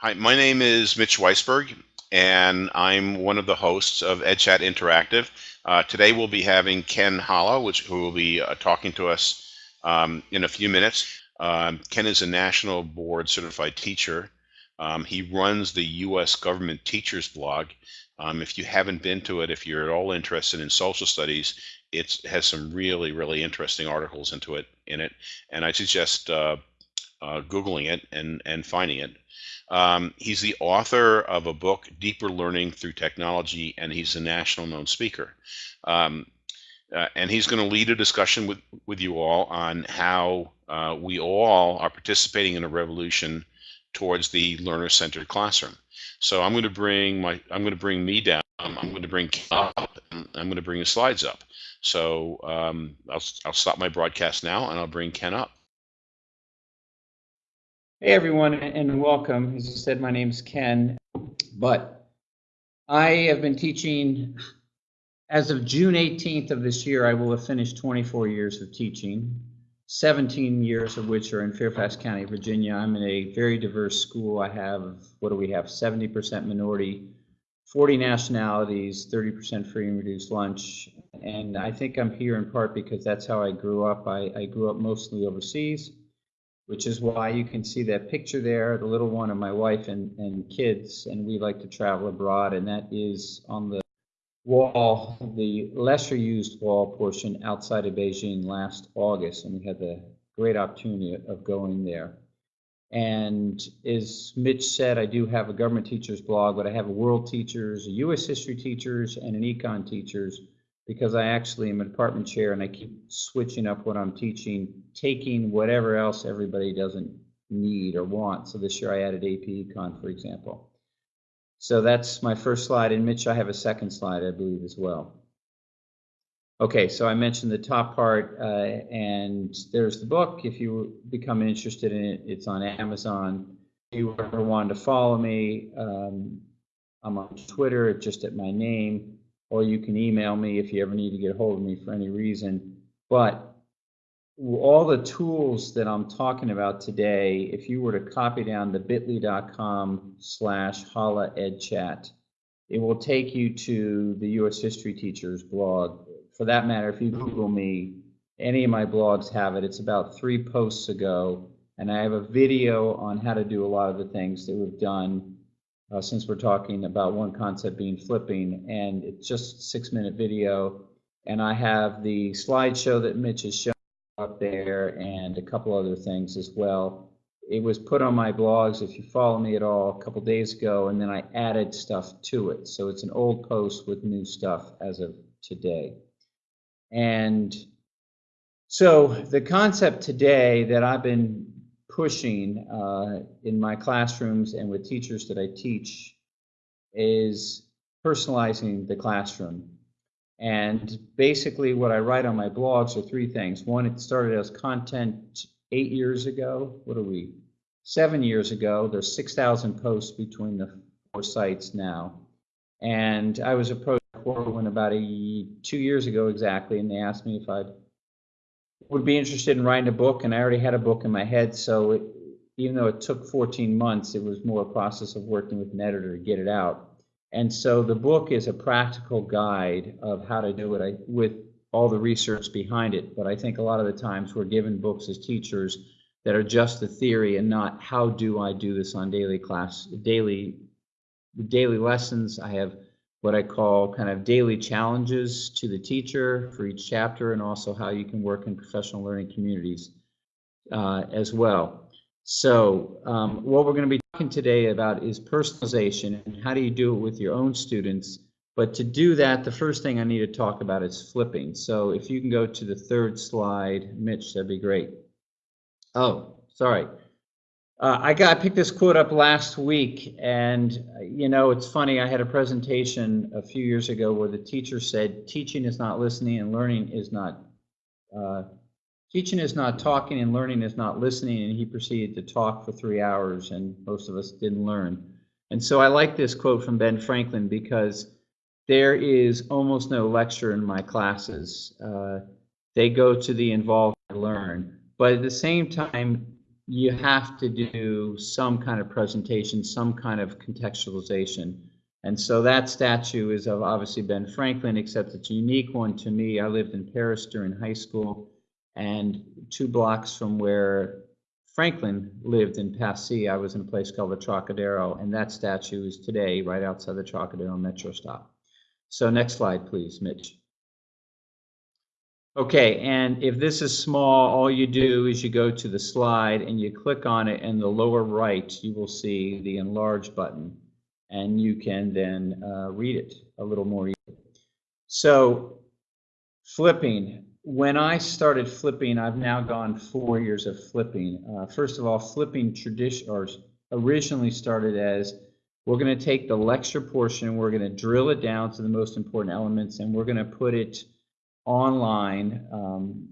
Hi, my name is Mitch Weisburgh, and I'm one of the hosts of EdChat Interactive. Uh, today we'll be having Ken Halla, which who will be uh, talking to us um, in a few minutes. Um, Ken is a national board certified teacher. Um, he runs the U.S. government teachers blog. Um, if you haven't been to it, if you're at all interested in social studies, it has some really, really interesting articles into it in it, and I suggest uh, uh, googling it and and finding it. Um, he's the author of a book, Deeper Learning Through Technology, and he's a national known speaker. Um, uh, and he's going to lead a discussion with, with you all on how uh, we all are participating in a revolution towards the learner-centered classroom. So I'm going to bring my I'm going to bring me down. I'm going to bring up. I'm going to bring the slides up. So um, I'll I'll stop my broadcast now and I'll bring Ken up. Hey everyone and welcome. As you said, my name's Ken, but I have been teaching as of June 18th of this year, I will have finished 24 years of teaching, 17 years of which are in Fairfax County, Virginia. I'm in a very diverse school. I have, what do we have, 70% minority, 40 nationalities, 30% free and reduced lunch. And I think I'm here in part because that's how I grew up. I, I grew up mostly overseas which is why you can see that picture there, the little one of my wife and, and kids, and we like to travel abroad, and that is on the wall, the lesser used wall portion outside of Beijing last August, and we had the great opportunity of going there. And as Mitch said, I do have a government teachers blog, but I have a world teachers, a U.S. history teachers, and an econ teachers because I actually am a department chair and I keep switching up what I'm teaching, taking whatever else everybody doesn't need or want. So this year I added AP Econ, for example. So that's my first slide. And Mitch, I have a second slide, I believe, as well. Okay, so I mentioned the top part, uh, and there's the book. If you become interested in it, it's on Amazon. If you ever wanted to follow me, um, I'm on Twitter, just at my name or you can email me if you ever need to get a hold of me for any reason. But all the tools that I'm talking about today, if you were to copy down the bit.ly.com slash halla edchat, it will take you to the U.S. History Teachers blog. For that matter, if you Google me, any of my blogs have it. It's about three posts ago, and I have a video on how to do a lot of the things that we've done uh, since we're talking about one concept being flipping, and it's just six minute video. And I have the slideshow that Mitch has shown up there and a couple other things as well. It was put on my blogs, if you follow me at all, a couple days ago, and then I added stuff to it. So it's an old post with new stuff as of today. And so the concept today that I've been pushing uh, in my classrooms and with teachers that I teach is personalizing the classroom. And basically what I write on my blogs are three things. One, it started as content eight years ago. What are we? Seven years ago. There's 6,000 posts between the four sites now. And I was approached Corwin about a, two years ago exactly, and they asked me if I'd would be interested in writing a book, and I already had a book in my head. So it, even though it took 14 months, it was more a process of working with an editor to get it out. And so the book is a practical guide of how to do it I, with all the research behind it. But I think a lot of the times we're given books as teachers that are just the theory and not how do I do this on daily class, daily, daily lessons. I have what I call kind of daily challenges to the teacher for each chapter and also how you can work in professional learning communities uh, as well. So um, what we're going to be talking today about is personalization and how do you do it with your own students. But to do that, the first thing I need to talk about is flipping. So if you can go to the third slide, Mitch, that'd be great. Oh, sorry. Uh, I got I picked this quote up last week, and you know it's funny. I had a presentation a few years ago where the teacher said, "Teaching is not listening, and learning is not uh, teaching is not talking, and learning is not listening." And he proceeded to talk for three hours, and most of us didn't learn. And so I like this quote from Ben Franklin because there is almost no lecture in my classes. Uh, they go to the involved learn, but at the same time you have to do some kind of presentation, some kind of contextualization. And so that statue is of obviously Ben Franklin, except it's a unique one to me. I lived in Paris during high school, and two blocks from where Franklin lived in Passy, I was in a place called the Trocadero, and that statue is today right outside the Trocadero metro stop. So next slide, please, Mitch. Okay, and if this is small, all you do is you go to the slide and you click on it in the lower right, you will see the enlarge button and you can then uh, read it a little more easily. So flipping, when I started flipping, I've now gone four years of flipping. Uh, first of all, flipping tradition or originally started as we're going to take the lecture portion, we're going to drill it down to the most important elements, and we're going to put it online um,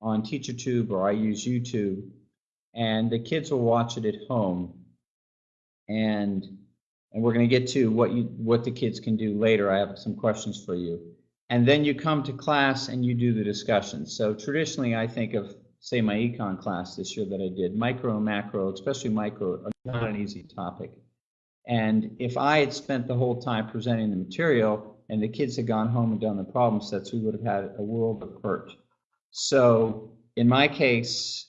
on TeacherTube or I use YouTube, and the kids will watch it at home. And and we're going to get to what you what the kids can do later. I have some questions for you. And then you come to class and you do the discussion. So traditionally, I think of say my econ class this year that I did, micro and macro, especially micro, are not an easy topic. And if I had spent the whole time presenting the material and the kids had gone home and done the problem sets, we would have had a world of hurt. So in my case,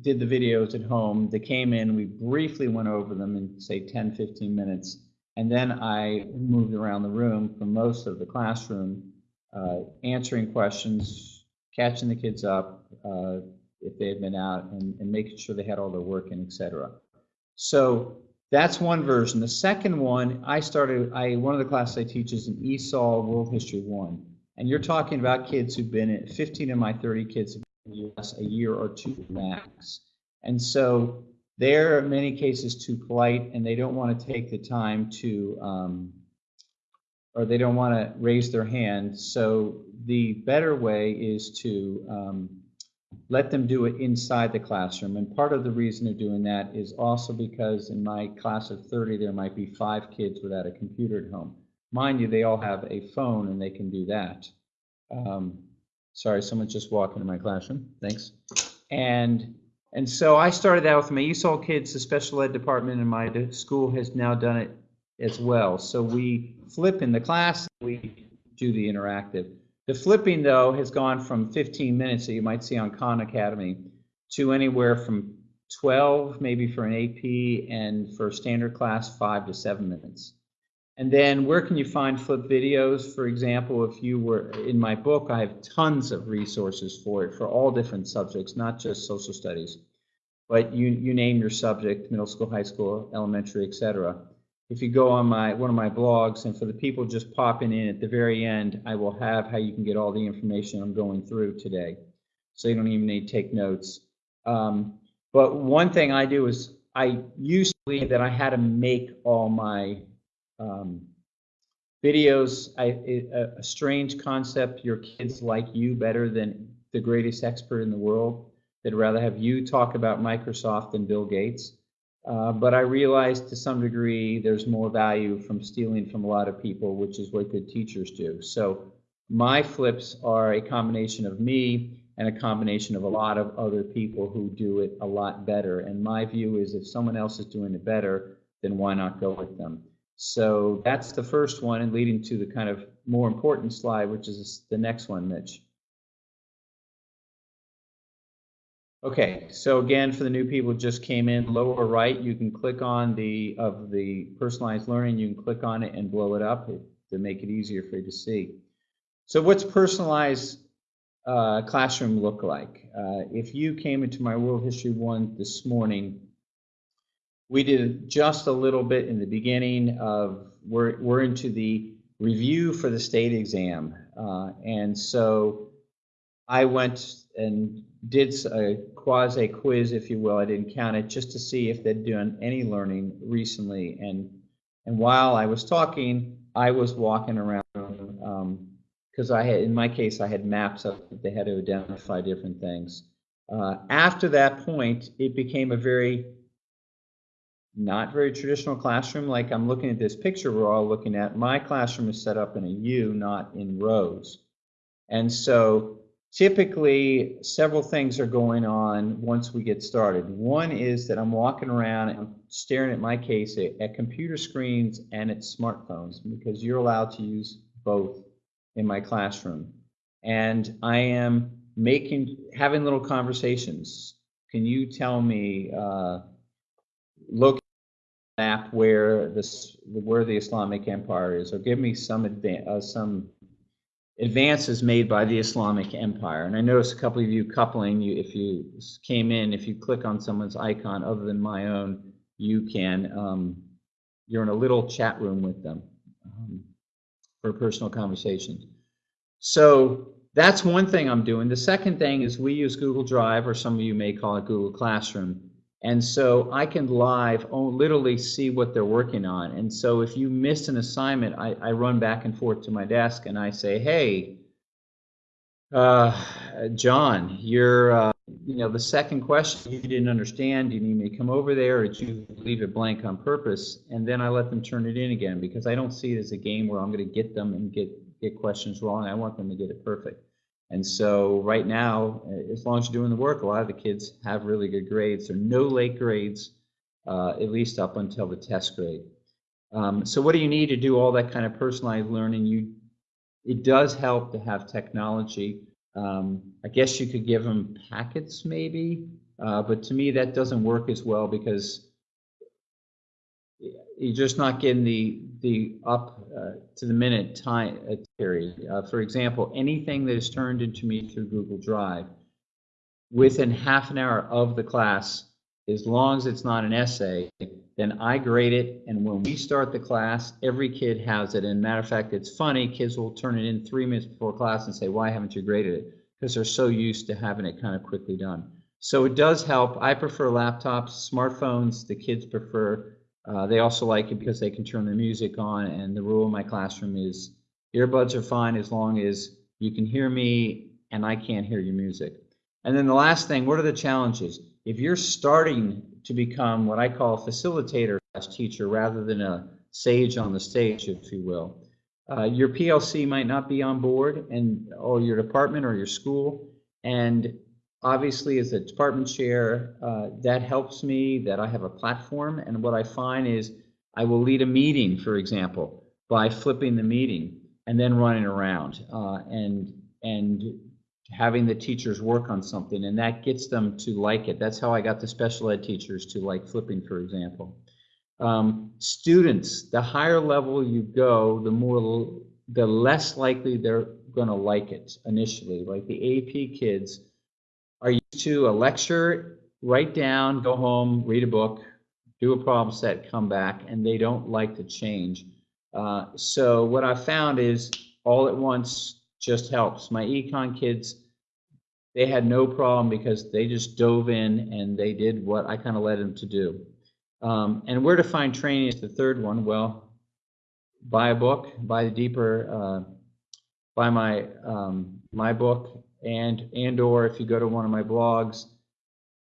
did the videos at home. They came in, we briefly went over them in say 10, 15 minutes. And then I moved around the room for most of the classroom, uh, answering questions, catching the kids up uh, if they had been out, and, and making sure they had all their work in, etc. So that's one version. The second one, I started, I one of the classes I teach is an ESOL World History 1. And you're talking about kids who've been at 15 of my 30 kids in the US a year or two max. And so they're in many cases too polite and they don't want to take the time to, um, or they don't want to raise their hand. So the better way is to um, let them do it inside the classroom. And part of the reason they're doing that is also because in my class of 30, there might be five kids without a computer at home. Mind you, they all have a phone and they can do that. Um, sorry, someone just walked into my classroom. Thanks. And and so I started out with my ESOL kids, the special ed department in my school has now done it as well. So we flip in the class, we do the interactive. The flipping, though, has gone from 15 minutes that you might see on Khan Academy to anywhere from 12, maybe for an AP, and for standard class, five to seven minutes. And then where can you find flip videos? For example, if you were in my book, I have tons of resources for it for all different subjects, not just social studies. But you, you name your subject, middle school, high school, elementary, etc. If you go on my one of my blogs, and for the people just popping in at the very end, I will have how you can get all the information I'm going through today. So you don't even need to take notes. Um, but one thing I do is I used to believe that I had to make all my um, videos, I, a, a strange concept, your kids like you better than the greatest expert in the world. They'd rather have you talk about Microsoft than Bill Gates. Uh, but I realized to some degree there's more value from stealing from a lot of people, which is what good teachers do. So my flips are a combination of me and a combination of a lot of other people who do it a lot better. And my view is if someone else is doing it better, then why not go with them? So that's the first one and leading to the kind of more important slide, which is the next one, Mitch. Okay, so again, for the new people who just came in, lower right, you can click on the of the personalized learning, you can click on it and blow it up to make it easier for you to see. So what's personalized uh, classroom look like? Uh, if you came into my World History 1 this morning, we did just a little bit in the beginning of, we're, we're into the review for the state exam. Uh, and so I went and did a quasi quiz, if you will. I didn't count it just to see if they'd done any learning recently. And and while I was talking, I was walking around because um, I had, in my case, I had maps up that they had to identify different things. Uh, after that point, it became a very not very traditional classroom. Like I'm looking at this picture we're all looking at. My classroom is set up in a U, not in rows. And so typically, several things are going on once we get started. One is that I'm walking around and I'm staring at my case at, at computer screens and at smartphones because you're allowed to use both in my classroom. And I am making, having little conversations. Can you tell me, uh, look map where this where the Islamic Empire is, or give me some advan- uh, some advances made by the Islamic Empire. And I noticed a couple of you coupling. You, if you came in, if you click on someone's icon other than my own, you can um, you're in a little chat room with them um, for personal conversations. So that's one thing I'm doing. The second thing is we use Google Drive, or some of you may call it Google Classroom. And so I can live, oh, literally see what they're working on. And so if you miss an assignment, I, I run back and forth to my desk and I say, hey, uh, John, you're, uh, you know, the second question you didn't understand. Do you need me to come over there or did you leave it blank on purpose? And then I let them turn it in again because I don't see it as a game where I'm going to get them and get, get questions wrong. I want them to get it perfect. And so right now, uh, as long as you're doing the work, a lot of the kids have really good grades. There are no late grades, uh, at least up until the test grade. Um, so what do you need to do all that kind of personalized learning? You, it does help to have technology. Um, I guess you could give them packets maybe, uh, but to me that doesn't work as well because you're just not getting the the up uh, to the minute time uh, period. Uh, for example, anything that is turned into me through Google Drive within half an hour of the class, as long as it's not an essay, then I grade it. And when we start the class, every kid has it. And matter of fact, it's funny, kids will turn it in three minutes before class and say, why haven't you graded it? Because they're so used to having it kind of quickly done. So it does help. I prefer laptops, smartphones, the kids prefer. Uh, they also like it because they can turn their music on. And the rule in my classroom is earbuds are fine as long as you can hear me and I can't hear your music. And then the last thing, what are the challenges? If you're starting to become what I call a facilitator as teacher rather than a sage on the stage, if you will, uh, your PLC might not be on board and or your department or your school. And obviously as a department chair, uh, that helps me that I have a platform. And what I find is I will lead a meeting, for example, by flipping the meeting and then running around uh, and and having the teachers work on something and that gets them to like it. That's how I got the special ed teachers to like flipping, for example. Um, students, the higher level you go, the more, the less likely they're going to like it initially. Like the AP kids are used to a lecture, write down, go home, read a book, do a problem set, come back, and they don't like to change. Uh, so what I found is all at once just helps. My econ kids, they had no problem because they just dove in and they did what I kind of led them to do. Um, and where to find training is the third one. Well, buy a book, buy the deeper, uh, buy my um, my book, and and or if you go to one of my blogs,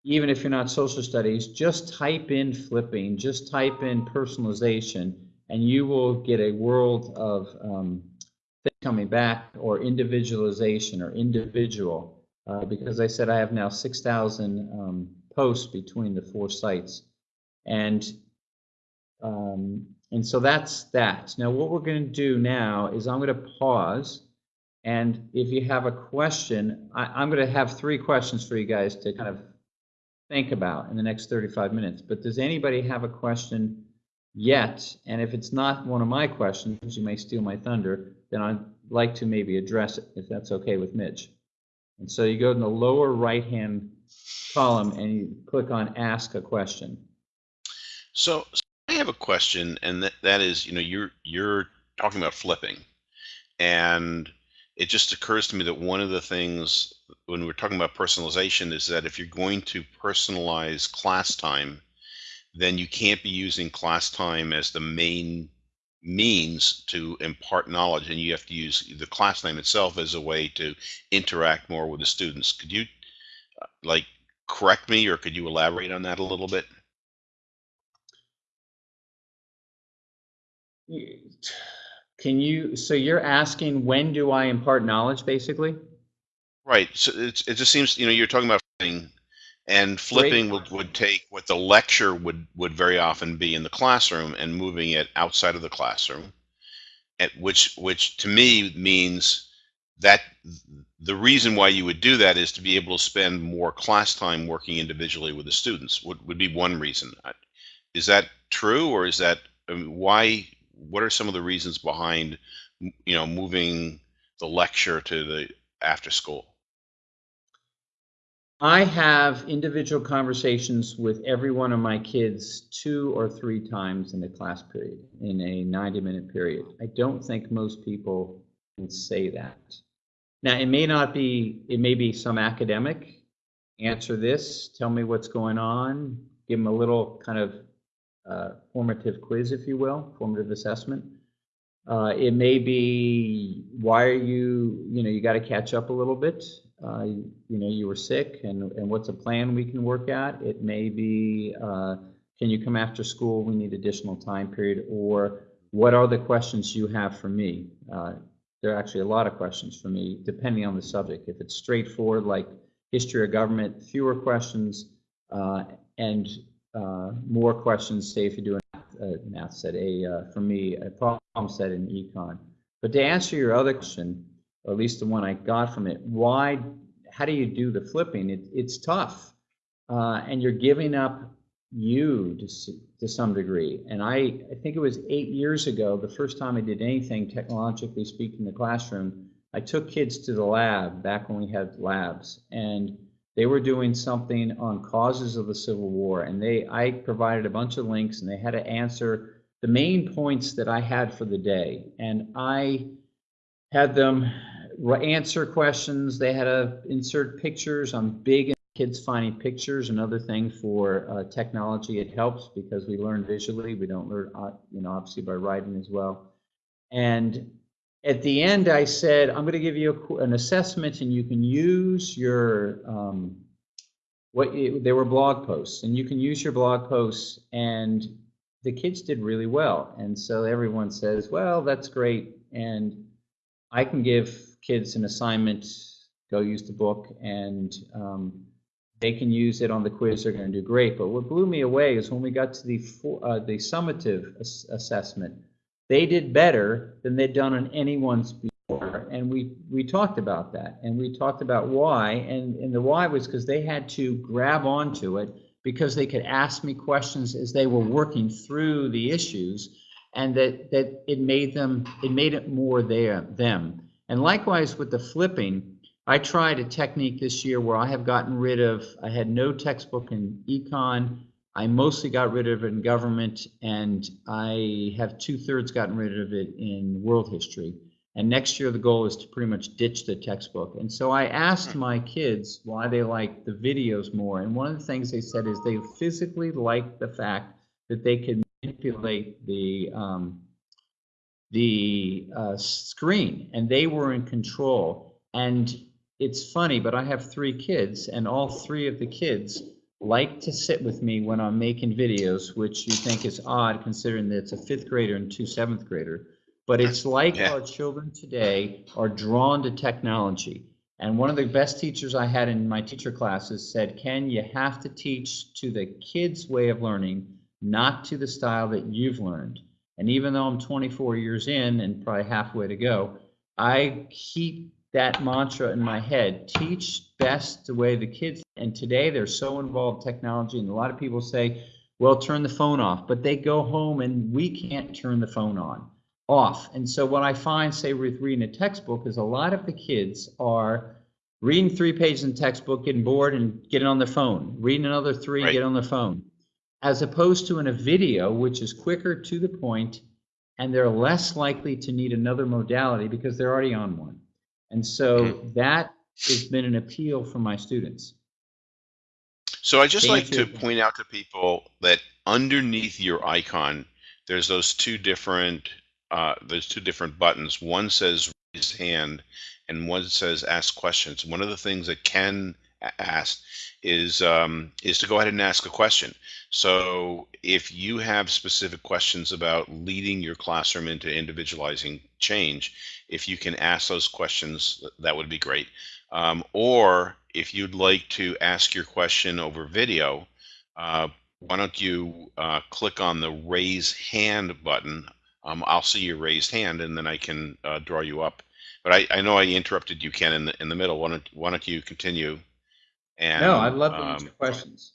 even if you're not social studies, just type in flipping, just type in personalization, and you will get a world of um, coming back or individualization or individual. Uh, because I said I have now 6,000 um, posts between the four sites. And um, and so that's that. Now what we're going to do now is I'm going to pause. And if you have a question, I, I'm going to have three questions for you guys to kind of think about in the next 35 minutes. But does anybody have a question yet? And if it's not one of my questions, you may steal my thunder, then I'd like to maybe address it, if that's okay with Mitch. And so you go in the lower right-hand column and you click on Ask a Question. So, so I have a question, and that, that is, you know, you're you're talking about flipping, and it just occurs to me that one of the things when we're talking about personalization is that if you're going to personalize class time, then you can't be using class time as the main means to impart knowledge, and you have to use the class name itself as a way to interact more with the students. Could you, uh, like, correct me, or could you elaborate on that a little bit? Can you, so you're asking when do I impart knowledge, basically? Right. So it's, it just seems, you know, you're talking about flipping and flipping would, would take what the lecture would, would very often be in the classroom and moving it outside of the classroom. At which, which to me means that the reason why you would do that is to be able to spend more class time working individually with the students would, would be one reason. Is that true or is that, I mean, why, what are some of the reasons behind, you know, moving the lecture to the after school? I have individual conversations with every one of my kids two or three times in a class period, in a 90 minute period. I don't think most people can say that. Now, it may not be, it may be some academic, answer this, tell me what's going on, give them a little kind of uh, formative quiz, if you will, formative assessment. Uh, it may be, why are you, you know, you got to catch up a little bit. Uh, you you know, you were sick and, and what's a plan we can work at? It may be, uh, can you come after school? We need additional time period. Or what are the questions you have for me? Uh, there are actually a lot of questions for me, depending on the subject. If it's straightforward, like history or government, fewer questions, uh, and uh, more questions, say if you do a math, uh, math set, a, uh, for me, a problem set in econ. But to answer your other question, or at least the one I got from it, why, how do you do the flipping? It, it's tough. Uh, and you're giving up you to, to some degree. And I, I think it was eight years ago, the first time I did anything technologically speaking in the classroom, I took kids to the lab back when we had labs and they were doing something on causes of the Civil War. And they, I provided a bunch of links and they had to answer the main points that I had for the day. And I had them answer questions. They had to insert pictures. I'm big kids finding pictures. Another thing for uh, technology, it helps because we learn visually. We don't learn, uh, you know, obviously by writing as well. And at the end, I said, I'm going to give you a an assessment, and you can use your um, what you, there were blog posts, and you can use your blog posts. And the kids did really well, and so everyone says, "Well, that's great." And I can give kids an assignment, go use the book, and um, they can use it on the quiz. They're going to do great. But what blew me away is when we got to the uh, the summative ass- assessment, they did better than they'd done on anyone's before. And we we talked about that, and we talked about why, and and the why was because they had to grab onto it because they could ask me questions as they were working through the issues and that that it made them it made it more their them and likewise with the flipping i tried a technique this year where i have gotten rid of i had no textbook in econ i mostly got rid of it in government and i have two-thirds gotten rid of it in world history. And next year the goal is to pretty much ditch the textbook. And so i asked my kids why they like the videos more. And one of the things they said is they physically like the fact that they can manipulate the um, the uh, screen, and they were in control. And it's funny, but I have three kids, and all three of the kids like to sit with me when I'm making videos, which you think is odd considering that it's a fifth grader and two seventh grader. But it's like Yeah. our children today are drawn to technology. And one of the best teachers I had in my teacher classes said, Ken, you have to teach to the kids' way of learning, not to the style that you've learned. And even though I'm 24 years in and probably halfway to go, I keep that mantra in my head teach best the way the kids. And today they're so involved in technology, and a lot of people say, well, turn the phone off. But they go home and we can't turn the phone on off. And so what I find, say, with reading a textbook, is a lot of the kids are reading three pages in the textbook, getting bored, and getting on their phone. Reading another three, Right. get on their phone. As opposed to in a video, which is quicker to the point, and they're less likely to need another modality because they're already on one. And so that has been an appeal for my students. So I just To like to point out to people that underneath your icon, there's those two different uh, those two different buttons. One says raise hand, and one says ask questions. One of the things that Ken asked is um, is to go ahead and ask a question. So if you have specific questions about leading your classroom into individualizing change, if you can ask those questions, that would be great. Um, or if you'd like to ask your question over video, uh, why don't you uh, click on the raise hand button? Um, I'll see your raised hand and then I can uh, draw you up. But I, I know I interrupted you, Ken, in the, in the middle. Why don't, why don't you continue? And, No, I'd love to um, answer questions.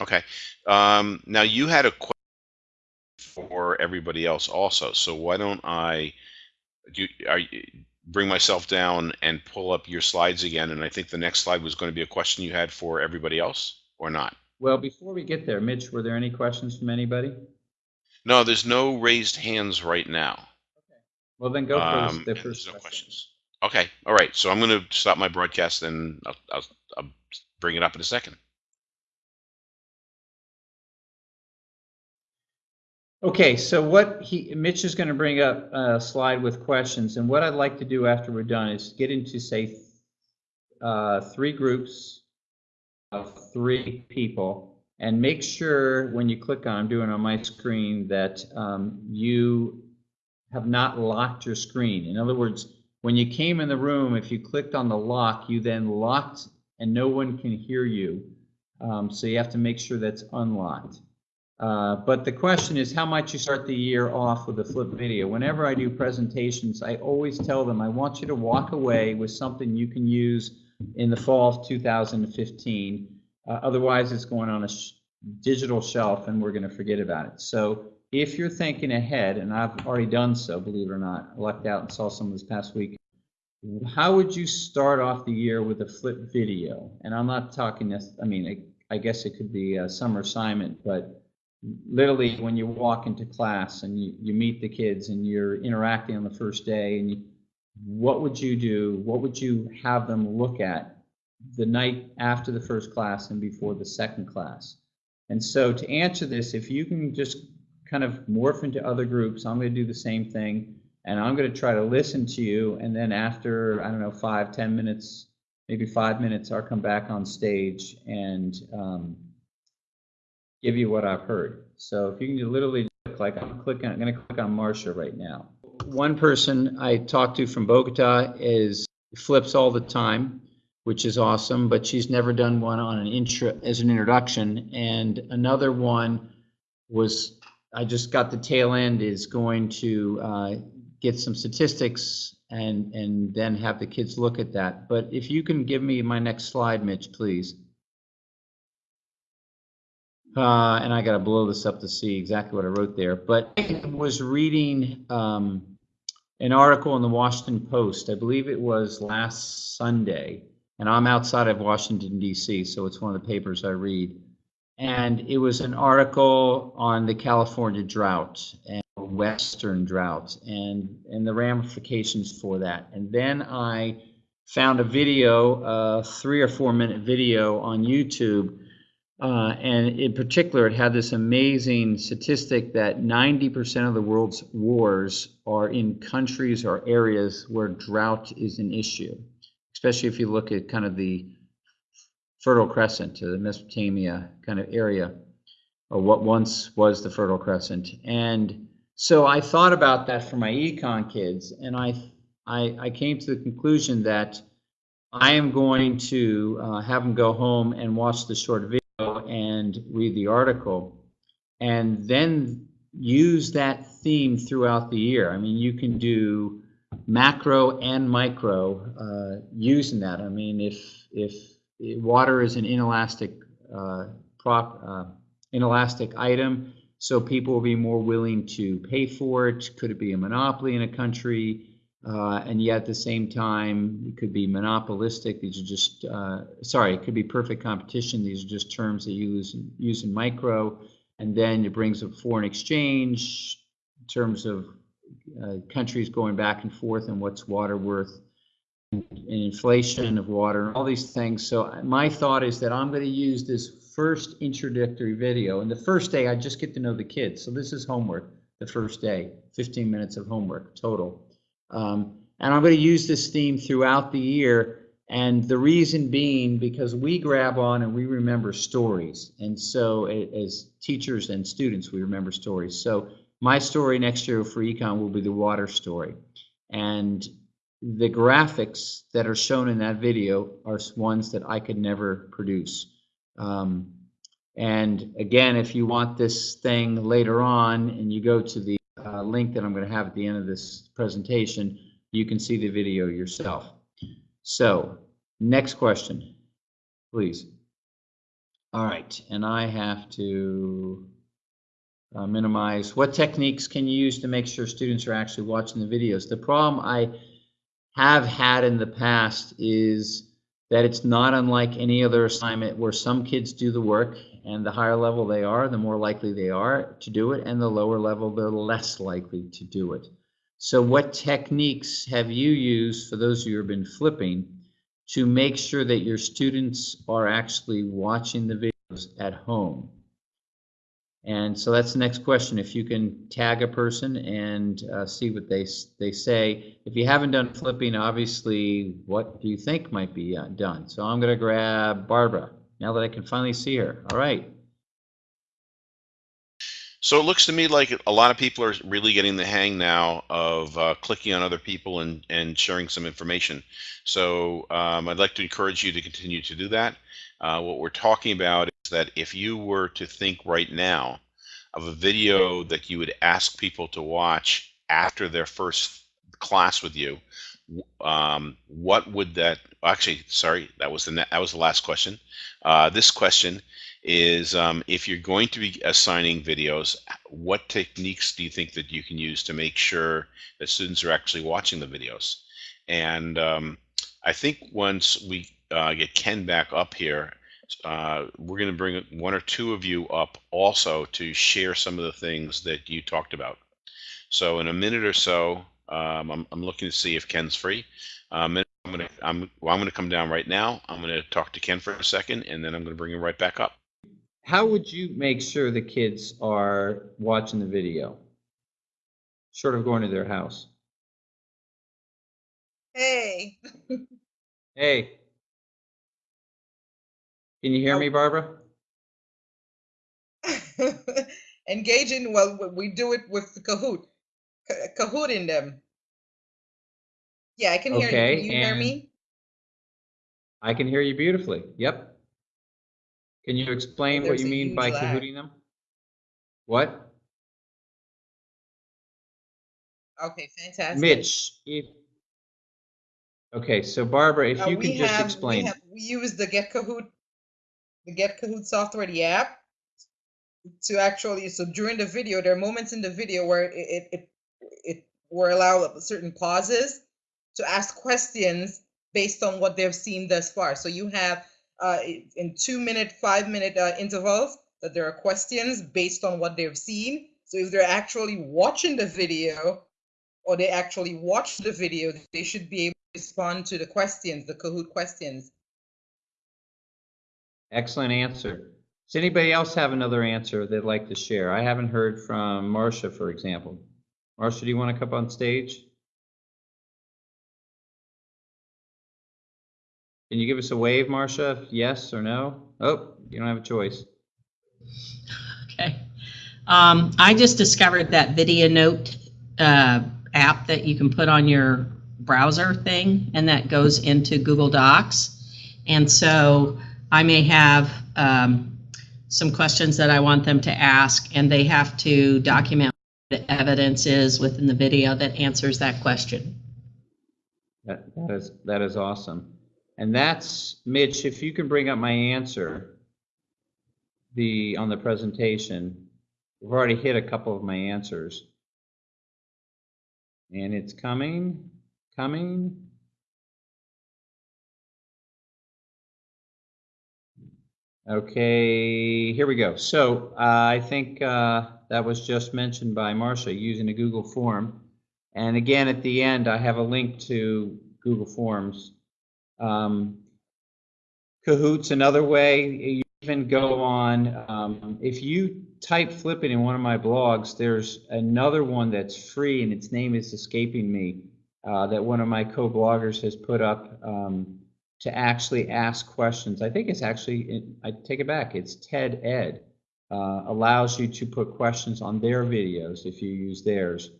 Okay. Um, now you had a question for everybody else also. So why don't I do are bring myself down and pull up your slides again? And I think the next slide was going to be a question you had for everybody else or not. Well, before we get there, Mitch, were there any questions from anybody? No, there's no raised hands right now. Okay. Well, then go for Um, the first there's no question. questions. Okay. All right. So I'm going to stop my broadcast and I'll, I'll bring it up in a second. Okay, so what he, Mitch is going to bring up a slide with questions, and what I'd like to do after we're done is get into, say, uh, three groups of three people, and make sure when you click on, I'm doing on my screen, that um, you have not locked your screen. In other words, when you came in the room, if you clicked on the lock, you then locked and no one can hear you. Um, so you have to make sure that's unlocked. Uh, but the question is how might you start the year off with a flip video. Whenever I do presentations, I always tell them I want you to walk away with something you can use in the fall of 2015. Uh, otherwise, it's going on a sh- digital shelf and we're going to forget about it. So if you're thinking ahead, and I've already done so, believe it or not, I lucked out and saw some this past week. How would you start off the year with a flip video? And I'm not talking this, I mean, I, I guess it could be a summer assignment, but literally when you walk into class and you, you meet the kids and you're interacting on the first day and you, what would you do? What would you have them look at the night after the first class and before the second class? And so to answer this, if you can just kind of morph into other groups, I'm going to do the same thing. And I'm going to try to listen to you. And then after, I don't know, five, ten minutes, maybe five minutes, I'll come back on stage and um, give you what I've heard. So if you can literally click, like I'm clicking, I'm going to click on Marcia right now. One person I talked to from Bogota is flips all the time, which is awesome, but she's never done one on an intro as an introduction. And another one was I just got the tail end is going to uh, get some statistics and and then have the kids look at that. But if you can give me my next slide, Mitch, please. Uh, and I got to blow this up to see exactly what I wrote there. But I was reading um, an article in the Washington Post. I believe it was last Sunday, and I'm outside of Washington D.C., so it's one of the papers I read. And it was an article on the California drought and Western drought and and the ramifications for that. And then I found a video, a three or four minute video on YouTube. Uh, and in particular, it had this amazing statistic that 90% of the world's wars are in countries or areas where drought is an issue, especially if you look at kind of the Fertile Crescent, the Mesopotamia kind of area, or what once was the Fertile Crescent. And so I thought about that for my econ kids, and I, I, I came to the conclusion that I am going to uh, have them go home and watch the short video and read the article, and then use that theme throughout the year. I mean, you can do macro and micro uh, using that. I mean, if if water is an inelastic uh, prop, uh, inelastic item, so people will be more willing to pay for it. Could it be a monopoly in a country? Uh, and yet at the same time, it could be monopolistic. These are just, uh, sorry, it could be perfect competition. These are just terms that you use use in micro. And then it brings up foreign exchange in terms of uh, countries going back and forth and what's water worth and inflation of water, and all these things. So my thought is that I'm going to use this first introductory video. And the first day, I just get to know the kids. So this is homework, the first day, 15 minutes of homework total. Um, and I'm going to use this theme throughout the year. And the reason being because we grab on and we remember stories. And so as teachers and students, we remember stories. So my story next year for econ will be the water story. And the graphics that are shown in that video are ones that I could never produce. Um, and again, if you want this thing later on and you go to the uh, link that I'm going to have at the end of this presentation, you can see the video yourself. So, next question, please. All right, and I have to uh, minimize. What techniques can you use to make sure students are actually watching the videos? The problem I have had in the past is that it's not unlike any other assignment where some kids do the work and the higher level they are, the more likely they are to do it, and the lower level, they're less likely to do it. So what techniques have you used, for those of you who have been flipping, to make sure that your students are actually watching the videos at home? And so that's the next question. If you can tag a person and uh, see what they they say. If you haven't done flipping, obviously, what do you think might be uh, done? So I'm going to grab Barbara now that I can finally see her. All right. So it looks to me like a lot of people are really getting the hang now of uh, clicking on other people and, and sharing some information. So um, I'd like to encourage you to continue to do that. Uh, what we're talking about that if you were to think right now of a video that you would ask people to watch after their first class with you, um, what would that? Actually, sorry, that was the that was the last question. Uh, this question is um, if you're going to be assigning videos, what techniques do you think that you can use to make sure that students are actually watching the videos? And um, I think once we uh, get Ken back up here, uh, we're going to bring one or two of you up also to share some of the things that you talked about. So in a minute or so, um, I'm, I'm looking to see if Ken's free. Um, and I'm going to I'm, well, I'm going to come down right now. I'm going to talk to Ken for a second, and then I'm going to bring him right back up. How would you make sure the kids are watching the video? Short of going to their house. Hey, Hey. Can you hear me, Barbara? engaging. Well, we do it with the Kahoot, Ka- Kahoot in them. Yeah, I can hear Okay, you. Can you hear me? I can hear you beautifully. Yep. Can you explain what you mean by lag. cahooting them? What? Okay, fantastic. Mitch, if, okay, so Barbara, if Uh, you can just have, explain. We, have, we use the Get Kahoot, the Get Kahoot software, the app, to actually. So during the video, there are moments in the video where it it it, it we're certain pauses to ask questions based on what they've seen thus far. So you have uh, in two minute, five minute uh, intervals that there are questions based on what they've seen. So if they're actually watching the video or they actually watch the video, they should be able to respond to the questions, the Kahoot questions. Excellent answer. Does anybody else have another answer they'd like to share? I haven't heard from Marcia, for example. Marcia, do you want to come on stage? Can you give us a wave, Marcia? Yes or no? Oh, you don't have a choice. Okay. Um, I just discovered that Video Note uh, app that you can put on your browser thing, and that goes into Google Docs. And so I may have um, some questions that I want them to ask, and they have to document what the evidence is within the video that answers that question. That, that is, that is awesome. And that's, Mitch, if you can bring up my answer, the, on the presentation, we've already hit a couple of my answers. And it's coming, coming. Okay, here we go. So uh, I think uh, that was just mentioned by Marcia, using a Google form. And again, at the end, I have a link to Google Forms. Um, Kahoot's another way. You even go on, um, if you type flip it in one of my blogs, there's another one that's free and its name is escaping me, uh, that one of my co-bloggers has put up. Um, to actually ask questions. I think it's actually, I take it back, it's TED Ed. Uh, allows you to put questions on their videos if you use theirs.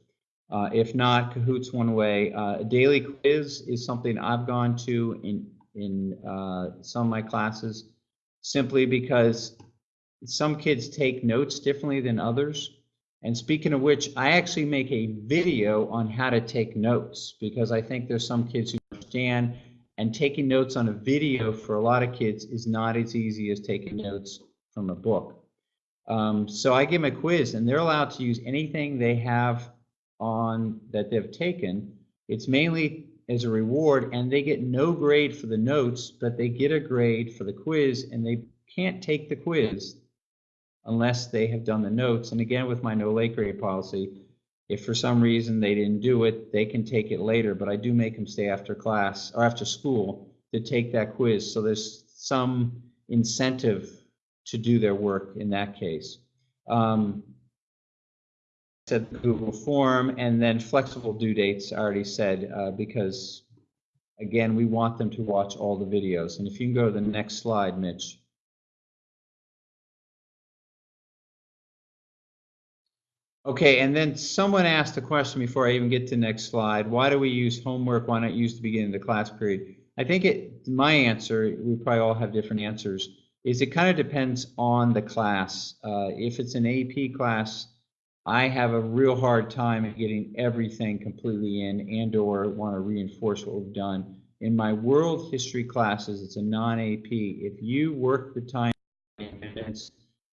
Uh, if not, Kahoot's one way. Uh, daily quiz is something I've gone to in in uh, some of my classes, simply because some kids take notes differently than others. And speaking of which, I actually make a video on how to take notes because I think there's some kids who understand and taking notes on a video for a lot of kids is not as easy as taking notes from a book. Um, so I give them a quiz and they're allowed to use anything they have on that they've taken. It's mainly as a reward and they get no grade for the notes, but they get a grade for the quiz and they can't take the quiz unless they have done the notes. And again, with my no late grade policy, if for some reason they didn't do it, they can take it later, but I do make them stay after class or after school to take that quiz. So there's some incentive to do their work in that case. Um, said Google form and then flexible due dates, I already said, uh, because again, we want them to watch all the videos. And if you can go to the next slide, Mitch. Okay, and then someone asked a question before I even get to next slide. Why do we use homework? Why not use the beginning of the class period? I think it, my answer, we probably all have different answers, is it kind of depends on the class. Uh, if it's an AP class, I have a real hard time getting everything completely in and or want to reinforce what we've done. In my world history classes, it's a non-AP. If you work the time,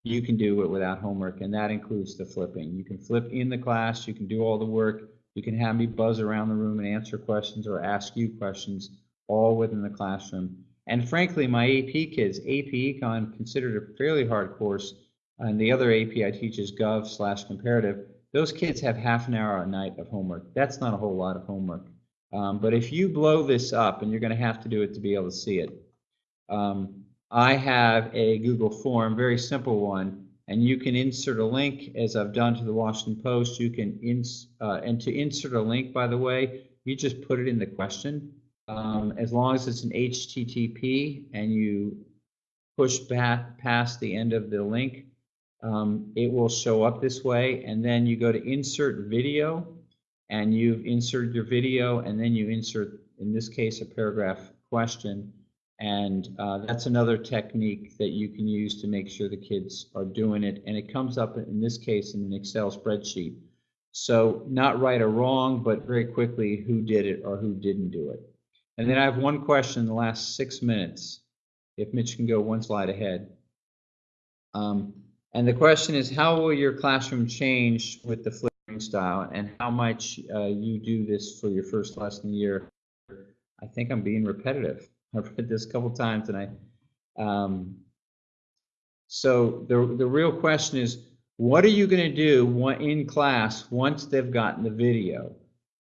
you can do it without homework, and that includes the flipping. You can flip in the class, you can do all the work, you can have me buzz around the room and answer questions or ask you questions, all within the classroom. And frankly, my AP kids, AP Econ, considered a fairly hard course, and the other AP I teach is Gov slash Comparative. Those kids have half an hour a night of homework. That's not a whole lot of homework. Um, but if you blow this up, and you're going to have to do it to be able to see it, um, I have a Google form, very simple one, and you can insert a link as I've done to the Washington Post. You can ins uh, and to insert a link, by the way, you just put it in the question. Um, as long as it's an HTTP and you push back past the end of the link, um, it will show up this way. And then you go to insert video and you've inserted your video and then you insert, in this case, a paragraph question. And uh, that's another technique that you can use to make sure the kids are doing it. And it comes up, in this case, in an Excel spreadsheet. So not right or wrong, but very quickly who did it or who didn't do it. And then I have one question in the last six minutes. If Mitch can go one slide ahead. Um, and the question is, how will your classroom change with the flipping style and how much uh, you do this for your first lesson year? I think I'm being repetitive. I've read this a couple times and I, um, so the, the real question is, what are you going to do in class once they've gotten the video?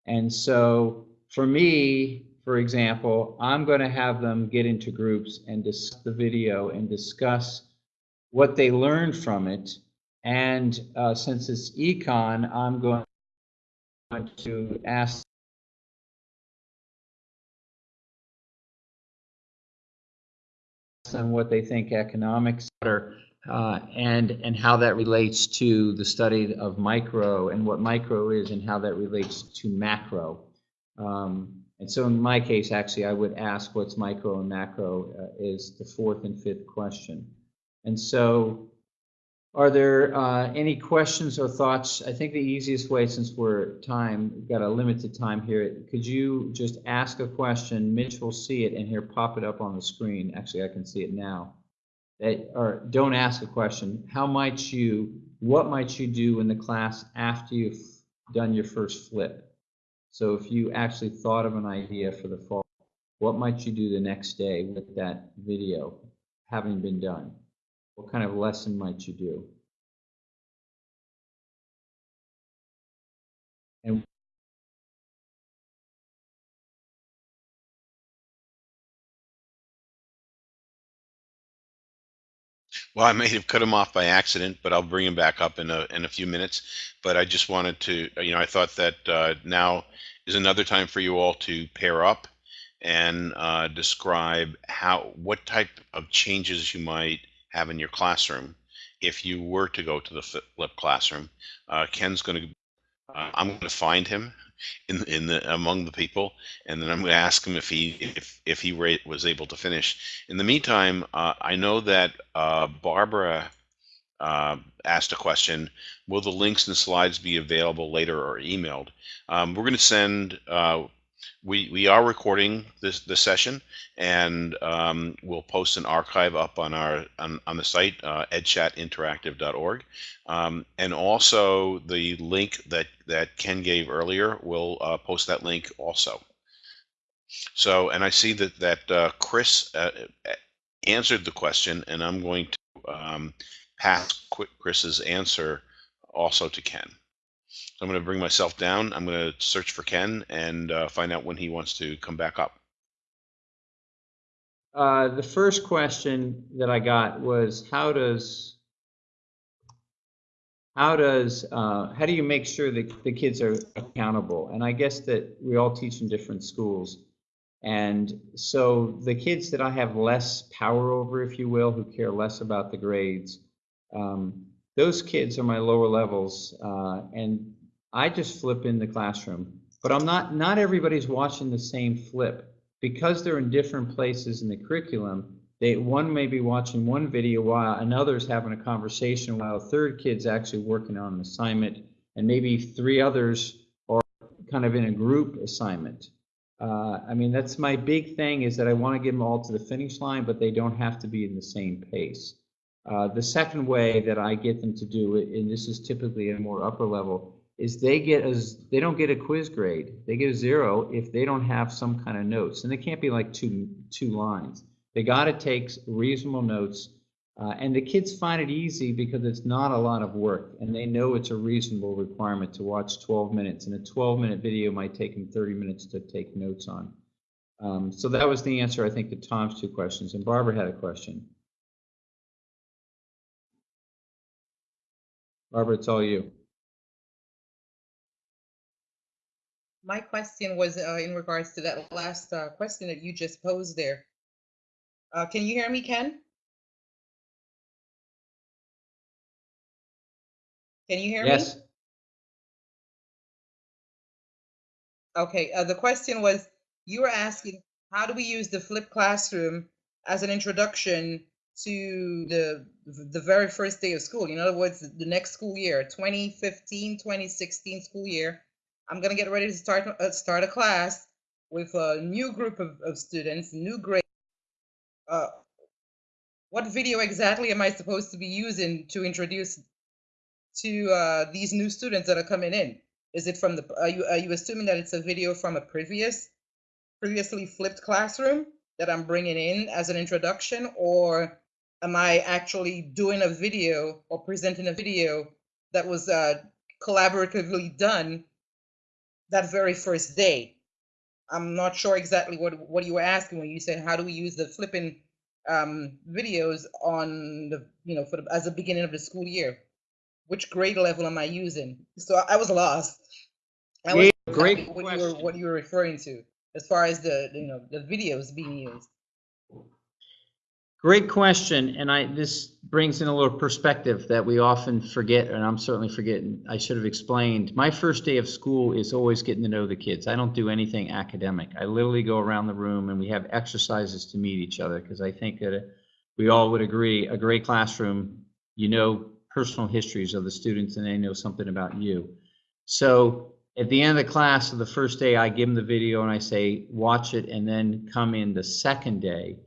And so for me, for example, I'm going to have them get into groups and discuss the video and discuss what they learned from it. And uh, since it's econ, I'm going to ask them what they think economics are uh, and and how that relates to the study of micro and what micro is and how that relates to macro. Um, and so in my case, actually, I would ask what's micro and macro uh, is the fourth and fifth question. And so are there uh, any questions or thoughts? I think the easiest way, since we're time, we've got a limited time here, could you just ask a question? Mitch will see it and here pop it up on the screen. Actually, I can see it now. That, or don't ask a question. How might you, what might you do in the class after you've done your first flip? So if you actually thought of an idea for the fall, what might you do the next day with that video having been done? What kind of lesson might you do? And Well, I may have cut him off by accident, but I'll bring him back up in a in a few minutes. But I just wanted to, you know, I thought that uh, now is another time for you all to pair up and uh, describe how what type of changes you might have in your classroom if you were to go to the flip classroom. Uh, Ken's going to, uh, I'm going to find him in in the among the people, and then I'm going to ask him if he if if he was able to finish. In the meantime, uh, I know that uh, Barbara uh, asked a question. Will the links and slides be available later or emailed? Um, we're going to send. Uh, we we are recording this this session, and um, we'll post an archive up on our on, on the site uh, edchatinteractive.org, um, and also the link that that Ken gave earlier. We'll uh, post that link also. So, and I see that that uh, Chris uh, answered the question, and I'm going to um, pass Chris's answer also to Ken. So I'm going to bring myself down. I'm going to search for Ken and uh, find out when he wants to come back up. Uh, the first question that I got was how does how does uh, how do you make sure that the kids are accountable? And I guess that we all teach in different schools, and so the kids that I have less power over, if you will, who care less about the grades, um, those kids are my lower levels, uh, and I just flip in the classroom. But I'm not not everybody's watching the same flip because they're in different places in the curriculum, they one may be watching one video while another's having a conversation while a third kid's actually working on an assignment, and maybe three others are kind of in a group assignment. Uh, I mean, that's my big thing is that I want to get them all to the finish line, but they don't have to be in the same pace. Uh, the second way that I get them to do it, and this is typically a more upper level, is they get as they don't get a quiz grade. They get a zero if they don't have some kind of notes, and they can't be like two two lines. They got to take reasonable notes, uh, and the kids find it easy because it's not a lot of work, and they know it's a reasonable requirement to watch 12 minutes, and a 12-minute video might take them 30 minutes to take notes on. Um, so that was the answer, I think, to Tom's two questions, and Barbara had a question. Barbara, it's all you. My question was uh, in regards to that last uh, question that you just posed there. Uh, can you hear me, Ken? Can you hear me? Yes. Okay, uh, the question was, you were asking, how do we use the flipped classroom as an introduction to the the very first day of school? In other words, the next school year, 2015, 2016 school year. I'm gonna get ready to start uh, start a class with a new group of, of students, new grade. Uh, what video exactly am I supposed to be using to introduce to uh, these new students that are coming in? Is it from the? Are you are you assuming that it's a video from a previous, previously flipped classroom that I'm bringing in as an introduction, or am I actually doing a video or presenting a video that was uh, collaboratively done that very first day? I'm not sure exactly what what you were asking when you said how do we use the flipping um, videos on the you know for the, as the beginning of the school year. Which grade level am I using? So I, I was lost. I was great what you were question. what you were referring to as far as the you know the videos being used. Great question, and I, this brings in a little perspective that we often forget, and I'm certainly forgetting, I should have explained. My first day of school is always getting to know the kids. I don't do anything academic. I literally go around the room and we have exercises to meet each other, because I think that we all would agree, a great classroom, you know personal histories of the students and they know something about you. So at the end of the class of the first day, I give them the video and I say, watch it and then come in the second day.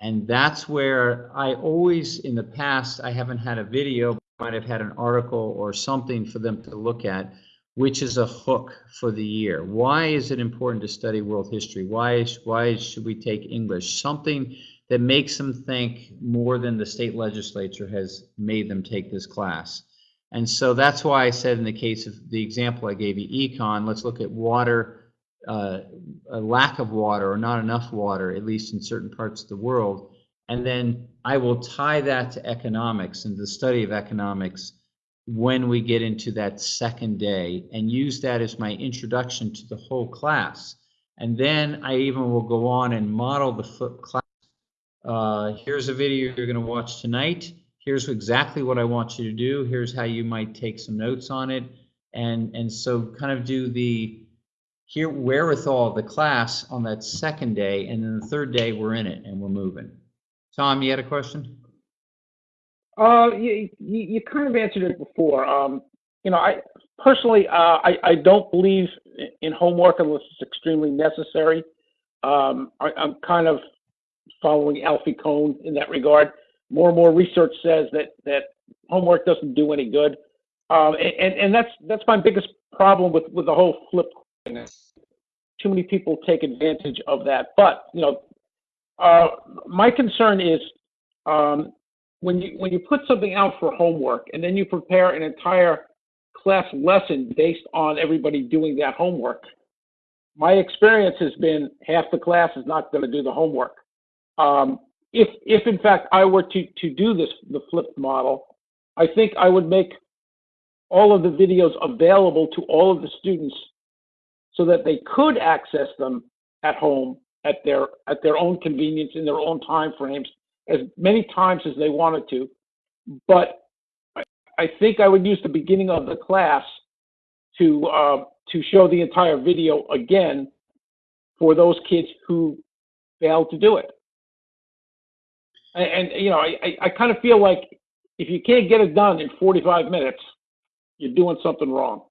And that's where I always, in the past, I haven't had a video, might have had an article or something for them to look at, which is a hook for the year. Why is it important to study world history? Why, is- why should we take English? Something that makes them think more than the state legislature has made them take this class. And so that's why I said in the case of the example I gave you, econ, let's look at water, uh, a lack of water or not enough water, at least in certain parts of the world. And then I will tie that to economics and the study of economics when we get into that second day and use that as my introduction to the whole class. And then I even will go on and model the flip class. Uh, here's a video you're going to watch tonight. Here's exactly what I want you to do. Here's how you might take some notes on it. And, and so kind of do the here wherewithal of the class on that second day. And then the third day, we're in it and we're moving. Tom, you had a question? Uh, you, you, kind of answered it before. Um, you know, I personally, uh, I, I don't believe in homework unless it's extremely necessary. Um, I, I'm kind of following Alfie Kohn in that regard. More and more research says that, that homework doesn't do any good. Um, and, and that's, that's my biggest problem with, with the whole flip. Too many people take advantage of that. But, you know, uh, my concern is, um, when you when you put something out for homework and then you prepare an entire class lesson based on everybody doing that homework my experience has been half the class is not going to do the homework um, if if in fact i were to to do this the flipped model i think i would make all of the videos available to all of the students so that they could access them at home at their at their own convenience in their own time frames as many times as they wanted to. But I, think I would use the beginning of the class to uh, to show the entire video again for those kids who failed to do it. And, and you know, I, I, I kind of feel like if you can't get it done in 45 minutes, you're doing something wrong.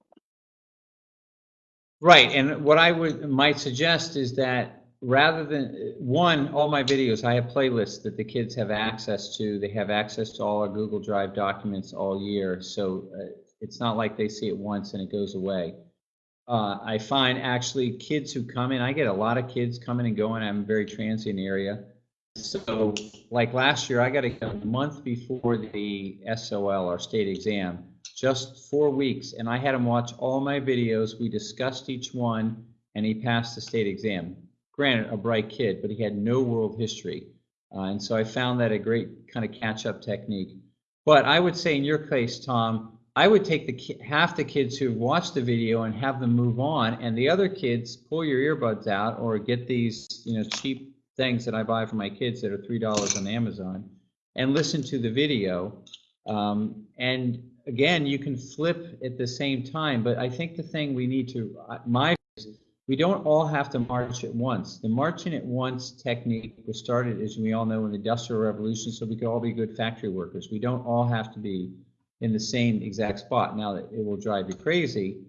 Right, and what I would, might suggest is that rather than, one, all my videos, I have playlists that the kids have access to. They have access to all our Google Drive documents all year, so uh, it's not like they see it once and it goes away. Uh, I find actually kids who come in, I get a lot of kids coming and going. I'm a very transient area. So like last year, I got a month before the SOL, our state exam, just four weeks, and I had him watch all my videos. We discussed each one, and he passed the state exam. Granted, a bright kid, but he had no world history. Uh, and so I found that a great kind of catch-up technique. But I would say in your case, Tom, I would take the half the kids who watched the video and have them move on, and the other kids pull your earbuds out or get these, you know, cheap things that I buy for my kids that are three dollars on Amazon, and listen to the video. Um, and again, you can flip at the same time, but I think the thing we need to, uh, my, we don't all have to march at once. The marching at once technique was started, as we all know, in the Industrial Revolution, so we could all be good factory workers. We don't all have to be in the same exact spot. Now, it will drive you crazy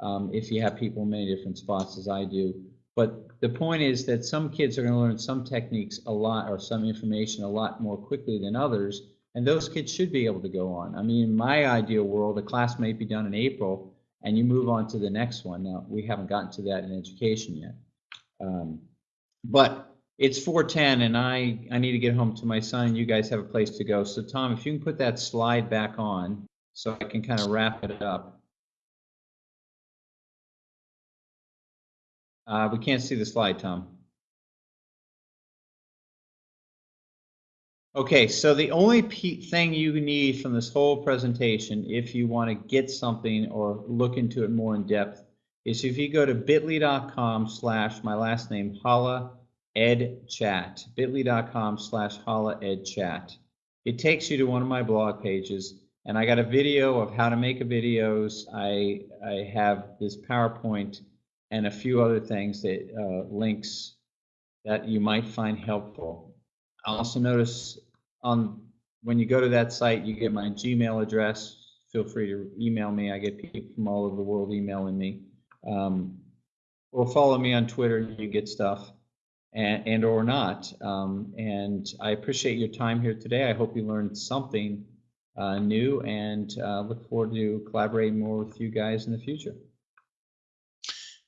um, if you have people in many different spots, as I do. But the point is that some kids are going to learn some techniques a lot or some information a lot more quickly than others, and those kids should be able to go on. I mean, in my ideal world, a class may be done in April, and you move on to the next one. Now, we haven't gotten to that in education yet. Um, but it's 4:10, and I, I need to get home to my son, and you guys have a place to go. So Tom, if you can put that slide back on, so I can kind of wrap it up. Uh, we can't see the slide, Tom. Okay, so the only thing you need from this whole presentation, if you want to get something or look into it more in depth, is if you go to bit.ly.com slash my last name, Halla Ed Chat, bit.ly.com slash Halla Ed Chat. It takes you to one of my blog pages, and I got a video of how to make a videos. I, I have this PowerPoint and a few other things that uh, links that you might find helpful. I also notice on when you go to that site, you get my Gmail address. Feel free to email me. I get people from all over the world emailing me. Um, or follow me on Twitter. And you get stuff, and, and or not. Um, and I appreciate your time here today. I hope you learned something uh, new, and uh, look forward to collaborating more with you guys in the future.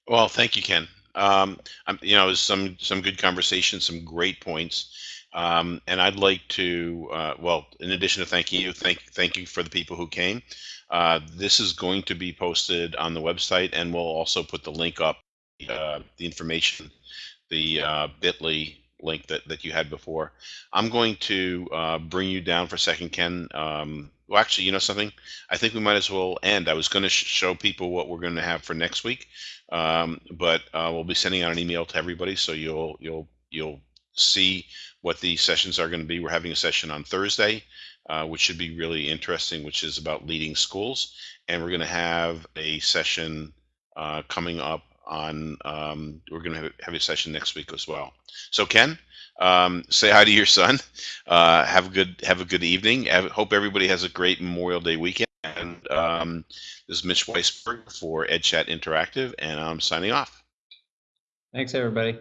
Well, thank you, Ken. Um, you know, it was some some good conversation, some great points, um, and I'd like to, uh, well, in addition to thanking you, thank thank you for the people who came. Uh, this is going to be posted on the website, and we'll also put the link up, uh, the information, the uh, Bitly link that that you had before. I'm going to uh, bring you down for a second, Ken. Um, well, actually, you know something? I think we might as well end. I was going to sh- show people what we're going to have for next week, um, but uh, we'll be sending out an email to everybody, so you'll you'll you'll see what the sessions are going to be. We're having a session on Thursday, uh, which should be really interesting, which is about leading schools, and we're going to have a session uh, coming up on. Um, we're going to have, a session next week as well. So Ken, um, say hi to your son. Uh, have a good have a good evening. Have, hope everybody has a great Memorial Day weekend. And um, this is Mitch Weisburgh for EdChat Interactive, and I'm signing off. Thanks, everybody.